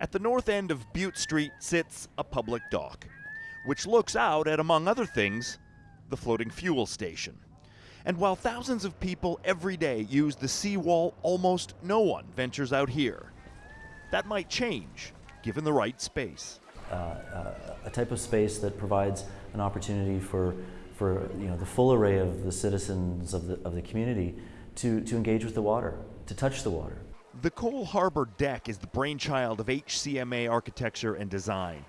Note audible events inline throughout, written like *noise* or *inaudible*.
At the north end of Bute Street sits a public dock, which looks out at, among other things, the floating fuel station. And while thousands of people every day use the seawall, almost no one ventures out here. That might change, given the right space. Uh, uh, a type of space that provides an opportunity for, for you know, the full array of the citizens of the, of the community to, to engage with the water, to touch the water. The Coal Harbour deck is the brainchild of HCMA architecture and design.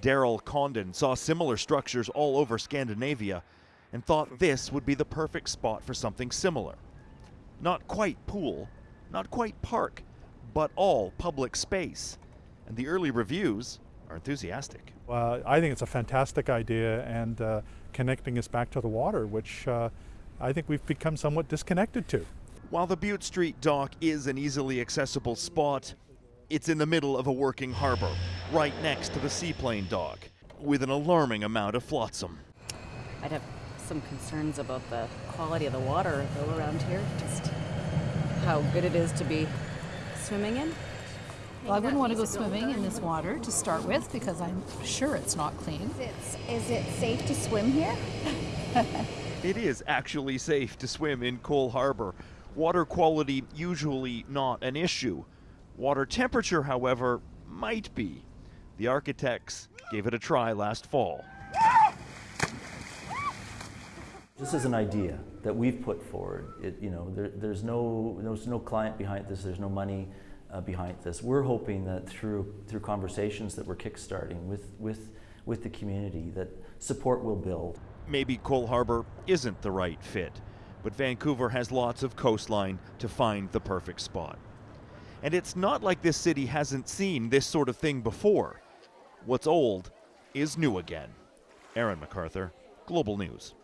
Darryl Condon saw similar structures all over Scandinavia and thought this would be the perfect spot for something similar. Not quite pool, not quite park, but all public space. And the early reviews are enthusiastic. Uh, I think it's a fantastic idea and uh, connecting us back to the water, which uh, I think we've become somewhat disconnected to. While the Bute Street dock is an easily accessible spot, it's in the middle of a working harbor, right next to the seaplane dock, with an alarming amount of flotsam. I'd have some concerns about the quality of the water though around here, just how good it is to be swimming in. Well, I wouldn't want to go swimming in this water to start with because I'm sure it's not clean. It's, is it safe to swim here? *laughs* it is actually safe to swim in Coal Harbour. Water quality usually not an issue. Water temperature, however, might be. The architects gave it a try last fall. This is an idea that we've put forward. It, you know, there, there's, no, there's no client behind this, there's no money uh, behind this. We're hoping that through, through conversations that we're kickstarting with, with, with the community that support will build. Maybe Coal Harbour isn't the right fit, but Vancouver has lots of coastline to find the perfect spot. And it's not like this city hasn't seen this sort of thing before. What's old is new again. Aaron McArthur, Global News.